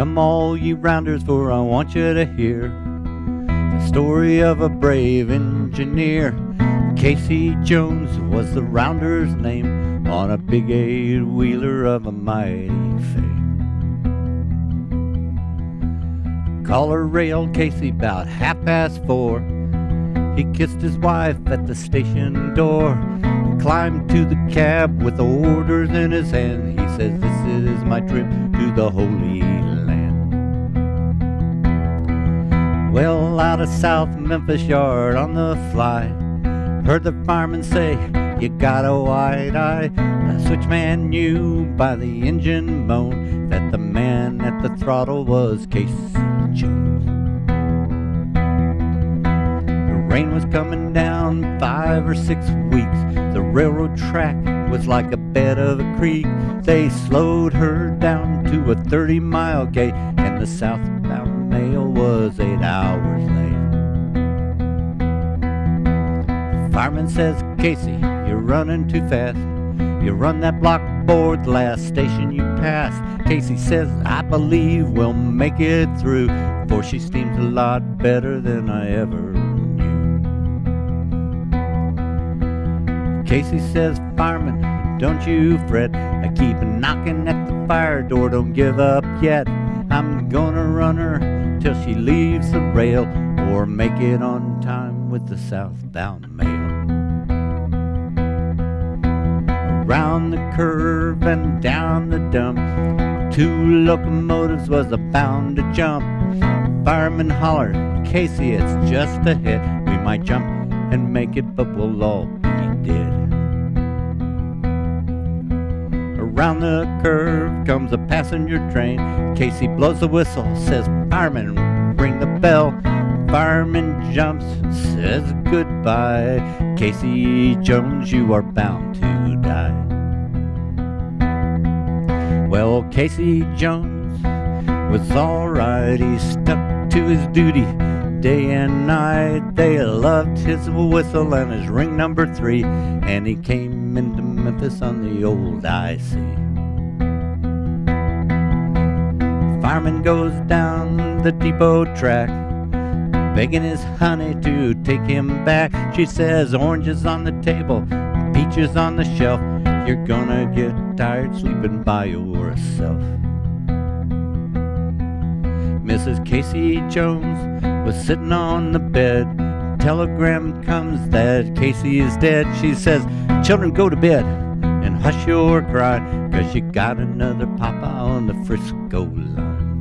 Come all ye rounders, for I want you to hear the story of a brave engineer. Casey Jones was the rounder's name on a big eight wheeler of a mighty fame. Caller railed Casey about half past four. He kissed his wife at the station door, climbed to the cab with orders in his hand. He says, This is my trip to the Holy Well, out of South Memphis Yard on the fly, heard the fireman say, You got a wide eye. The switchman knew by the engine moan that the man at the throttle was Casey Jones. The rain was coming down five or six weeks. The railroad track was like a bed of a creek. They slowed her down to a 30 mile gait, and the mail was eight hours late. Fireman says, Casey, you're running too fast. You run that block board the last station you pass. Casey says, I believe we'll make it through, for she steams a lot better than I ever knew. Casey says, Fireman, don't you fret. I keep knocking at the fire door, don't give up yet. I'm gonna run her till she leaves the rail, or make it on time with the southbound mail. Around the curve and down the dump, two locomotives was bound to jump. Fireman hollered, Casey, it's just a hit. We might jump and make it, but we'll all be dead. Around the curve comes a passenger train. Casey blows the whistle, says, Fireman, ring the bell. Fireman jumps, says goodbye. Casey Jones, you are bound to die. Well, Casey Jones was alright. He stuck to his duty day and night. They loved his whistle and his ring number three. And he came into Memphis on the old IC. Fireman goes down the depot track, begging his honey to take him back. She says, Oranges on the table, peaches on the shelf. You're gonna get tired sleeping by yourself. Mrs. Casey Jones was sitting on the bed. Telegram comes that Casey is dead. She says, Children, go to bed and hush your cry, cause you got another papa on the Frisco line.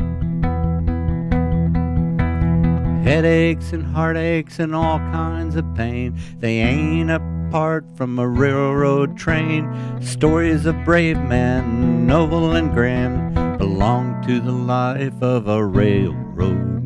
Headaches and heartaches and all kinds of pain, they ain't apart from a railroad train. Stories of brave men, noble and grand, belong to the life of a railroad